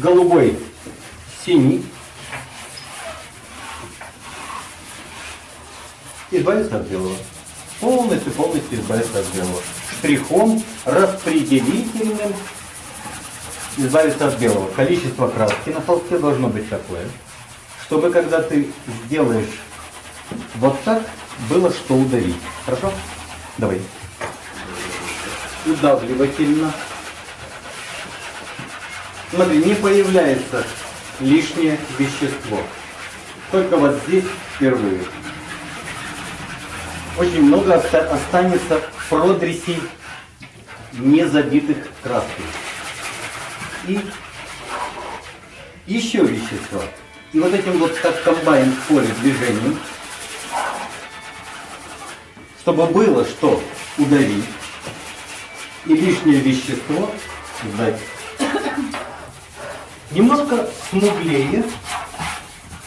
голубой, синий. Избавиться от белого. Полностью, полностью избавиться от белого. Штрихом распределительным избавиться от белого. Количество краски на холсте должно быть такое, чтобы когда ты сделаешь вот так, было что удавить. Хорошо? Давай. Удавливательно. Смотри, не появляется лишнее вещество. Только вот здесь впервые. Очень много останется продресей, не забитых краской. И еще вещество. И вот этим вот как комбайн в поле движением, чтобы было что удавить и лишнее вещество сдать. Немножко смуглее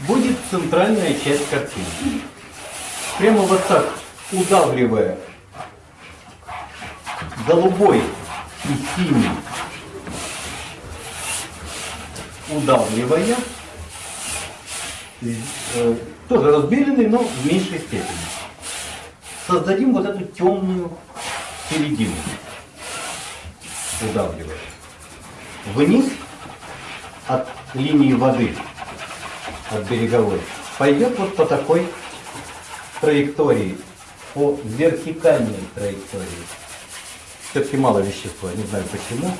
будет центральная часть картины. Прямо вот так удавливая голубой и синий, удавливая, э, тоже разбеленный, но в меньшей степени. Создадим вот эту темную середину, удавливая. Вниз от линии воды, от береговой, пойдет вот по такой траектории, по вертикальной траектории. Все-таки мало вещества, не знаю почему.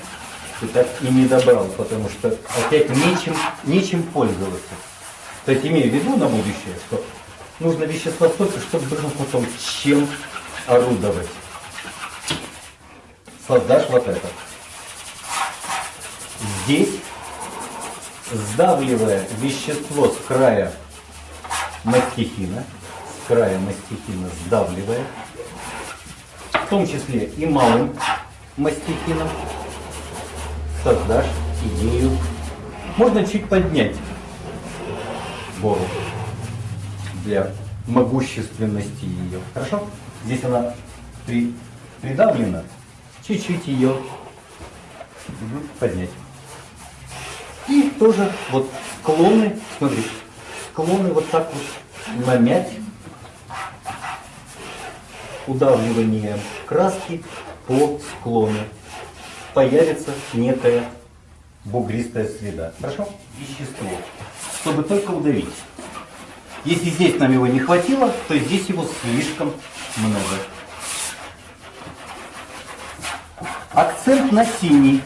И так и не добрал, потому что опять нечем, нечем пользоваться. То есть имею в виду на будущее, что нужно вещество столько, чтобы было потом чем орудовать. Создашь вот это. Здесь сдавливая вещество с края мастихина, с края мастихина сдавливая, в том числе и малым мастихином, создашь идею. Можно чуть поднять гору для могущественности ее. Хорошо? Здесь она при, придавлена, чуть-чуть ее поднять. Тоже вот склоны, смотри, склоны вот так вот намять удавливанием краски по склону. Появится некая бугристая следа. Хорошо? Вещество. Чтобы только удавить. Если здесь нам его не хватило, то здесь его слишком много. Акцент на синий.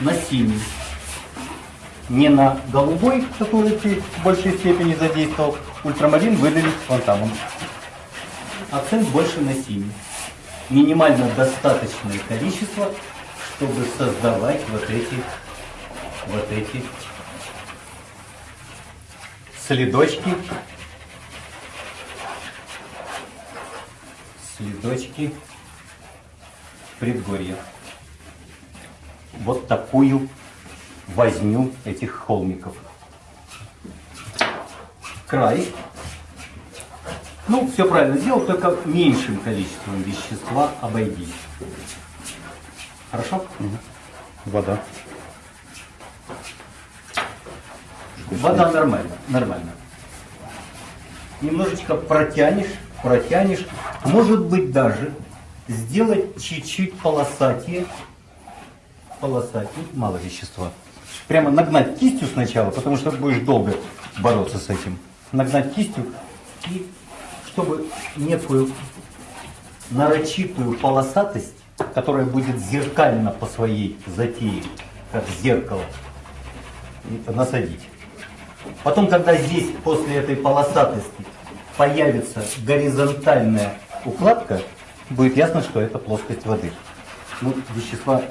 На синий не на голубой, который ты в большей степени задействовал, ультрамарин выдавить фонтаном. Акцент больше на синий. Минимально достаточное количество, чтобы создавать вот эти, вот эти следочки, следочки предгорья. Вот такую возню этих холмиков. Край. Ну, все правильно сделал, только меньшим количеством вещества обойдись. Хорошо? Угу. Вода. Вода нормально, нормально. Немножечко протянешь, протянешь. Может быть даже сделать чуть-чуть полосатее. Полосатее, мало вещества прямо нагнать кистью сначала, потому что будешь долго бороться с этим. Нагнать кистью и чтобы некую нарочитую полосатость, которая будет зеркально по своей затее, как зеркало, насадить. Потом, когда здесь после этой полосатости появится горизонтальная укладка, будет ясно, что это плоскость воды. Ну, вещества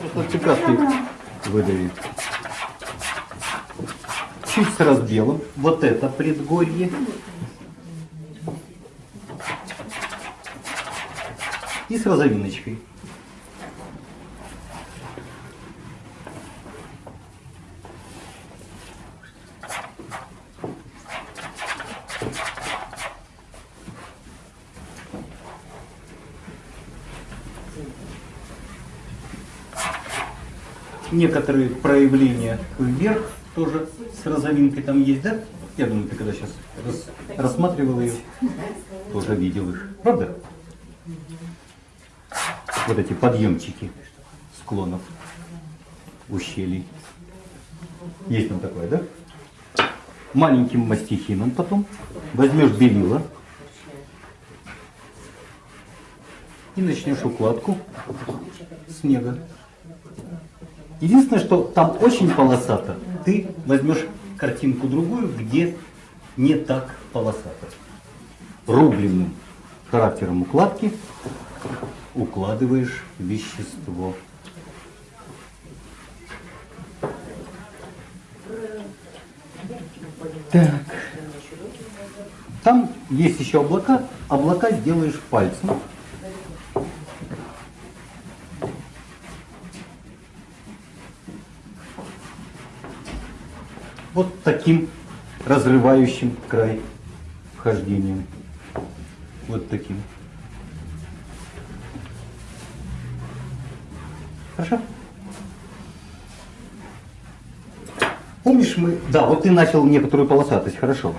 выдавит чуть с разбелом. Вот это предгорье. И с розовиночкой. некоторые проявления вверх тоже с розовинкой там есть, да? Я думаю, ты когда сейчас рас- рассматривал ее, тоже видел их. Правда? Вот эти подъемчики склонов, ущелий. Есть там такое, да? Маленьким мастихином потом возьмешь белила и начнешь укладку снега. Единственное, что там очень полосато, ты возьмешь картинку другую, где не так полосато. Рубленным характером укладки укладываешь вещество. Так. Там есть еще облака. Облака сделаешь пальцем. Вот таким разрывающим край вхождением. Вот таким. Хорошо? Помнишь мы... Да, вот ты начал некоторую полосатость, хорошо.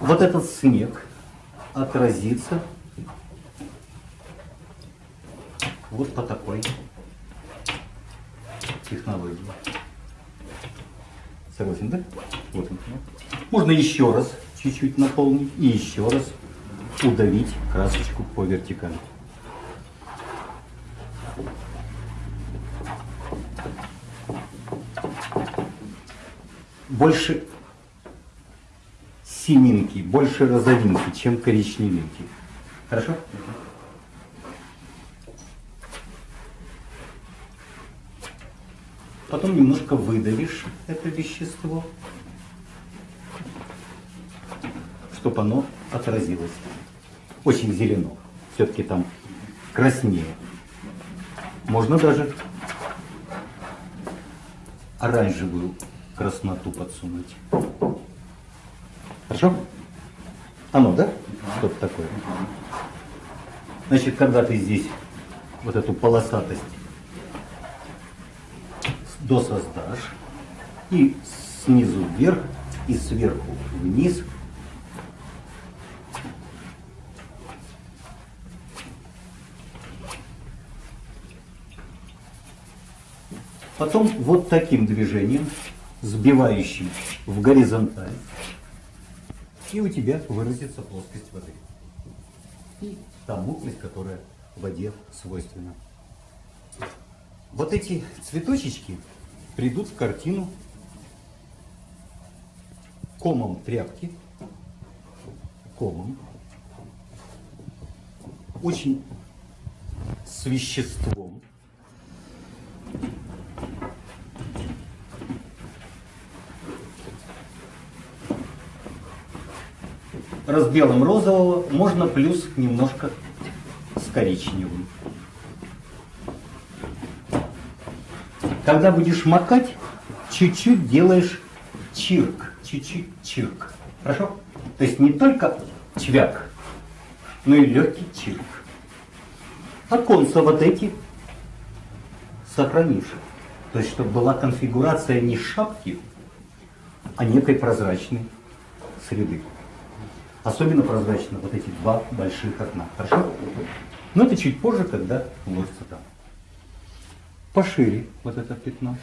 Вот этот снег отразится вот по такой технологии. Согласен, да? Вот он. Можно еще раз чуть-чуть наполнить и еще раз удавить красочку по вертикали. Больше сининки, больше розовинки, чем коричневинки. Хорошо? Потом немножко выдавишь это вещество, чтобы оно отразилось. Очень зелено. Все-таки там краснее. Можно даже оранжевую красноту подсунуть. Хорошо? Оно, да? Что-то такое. Значит, когда ты здесь вот эту полосатость досоздашь, и снизу вверх, и сверху вниз, Потом вот таким движением, сбивающим в горизонталь, и у тебя выразится плоскость воды. И та мутность, которая в воде свойственна. Вот эти цветочечки придут в картину комом тряпки, комом, очень с веществом. Раз белым розового, можно плюс немножко с коричневым. Когда будешь макать, чуть-чуть делаешь чирк, чуть-чуть чирк. Хорошо? То есть не только чвяк, но и легкий чирк. Оконца вот эти сохранишь. То есть, чтобы была конфигурация не шапки, а некой прозрачной среды. Особенно прозрачно вот эти два больших окна. Хорошо? Но это чуть позже, когда вложится там. Пошире вот это пятно.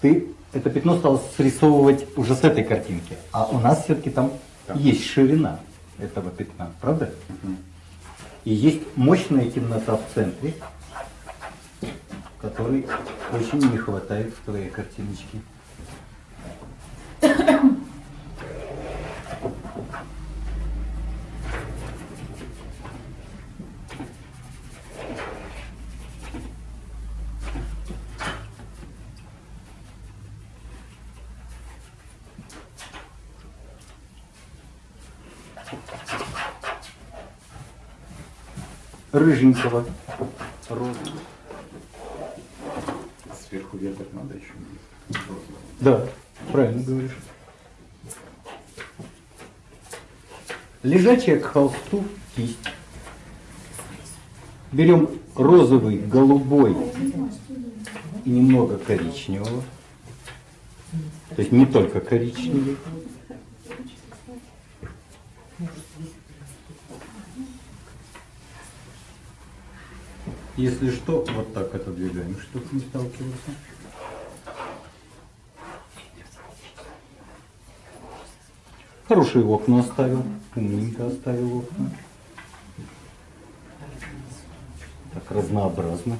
Ты это пятно стал срисовывать уже с этой картинки. А у нас все-таки там да. есть ширина этого пятна, правда? Угу. И есть мощная темнота в центре, которой очень не хватает в твоей картиночке. Рыженького розы. Сверху веток надо еще. Да, правильно говоришь. Лежачая к холсту кисть. Берем розовый, голубой и немного коричневого. То есть не только коричневый. Если что, вот так отодвигаем, чтобы не сталкиваться. Хорошие окна оставил, умненько оставил окна. Так разнообразно.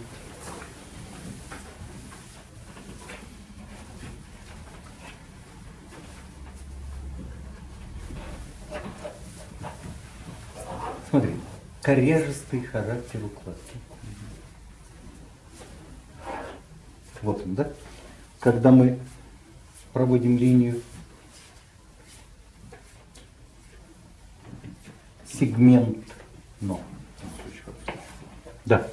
Смотри, коряжистый характер укладки. Он, да? Когда мы проводим линию сегмент. Да.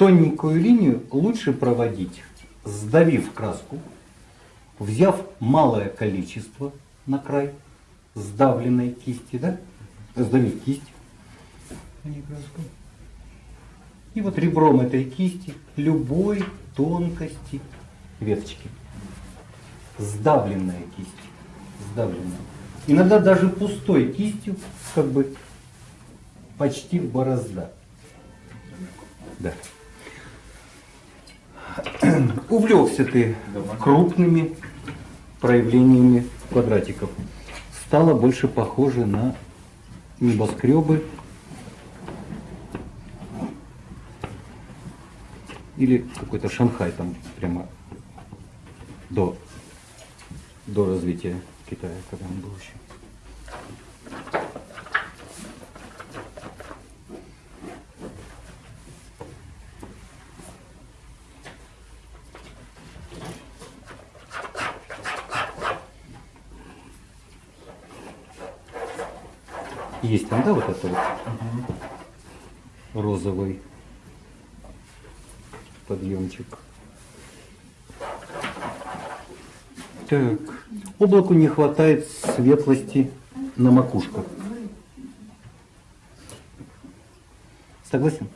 Тоненькую линию лучше проводить, сдавив краску, взяв малое количество на край сдавленной кисти, да? Сдавить кисть, а не краску. И вот ребром этой кисти любой тонкости веточки. Сдавленная кисть. Сдавленная. Иногда даже пустой кистью, как бы почти борозда. Да. Увлекся ты крупными проявлениями квадратиков. Стало больше похоже на небоскребы или какой-то Шанхай там прямо до, до развития Китая, когда он был еще. Есть там, да, вот это вот розовый подъемчик. Так, облаку не хватает светлости на макушках. Согласен?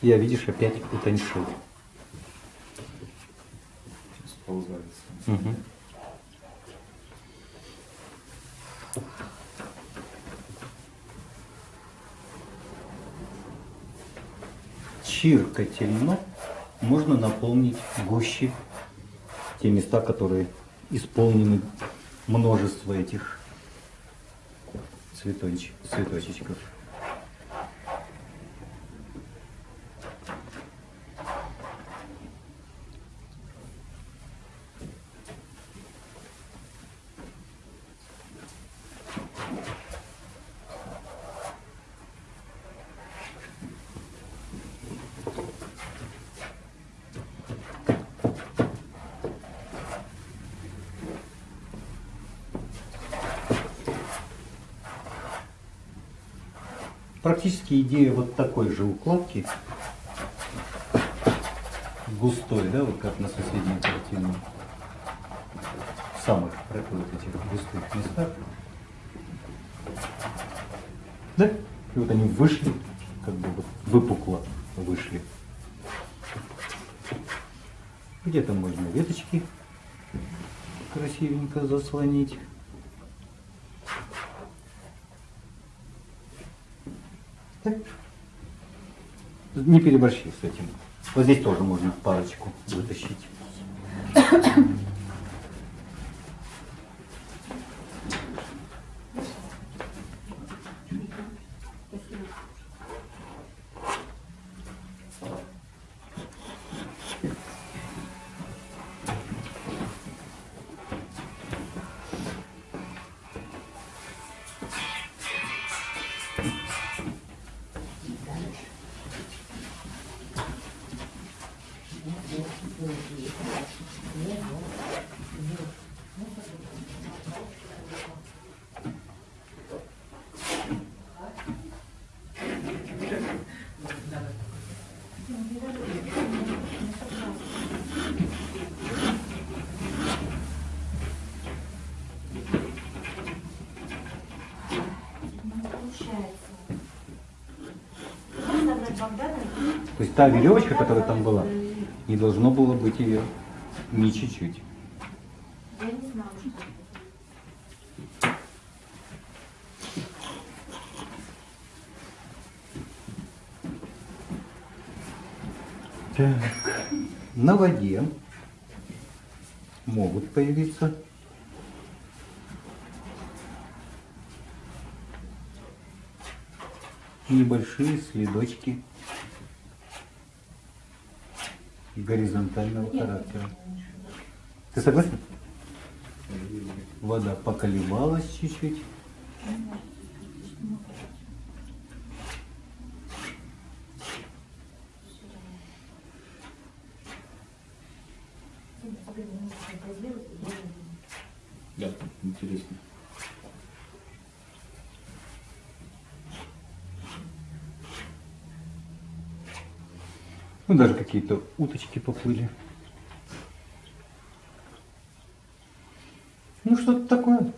Я, видишь, опять утоньшил. Сползается. Мгм. Чиркательно можно наполнить гуще те места, которые исполнены множество этих цветочек, цветочечков. Практически идея вот такой же укладки, густой, да, вот как на соседней картине, в самых вот этих густых местах. Да? И вот они вышли, как бы вот выпукло вышли. Где-то можно веточки красивенько заслонить. Не переборщи с этим. Вот здесь тоже можно парочку вытащить. Есть та веревочка, которая там была, не должно было быть ее ни чуть-чуть. Так. На воде могут появиться небольшие следочки горизонтального характера. Ты согласен? Вода поколебалась чуть-чуть. Да, интересно. Ну, даже какие-то уточки поплыли. Ну, что-то такое.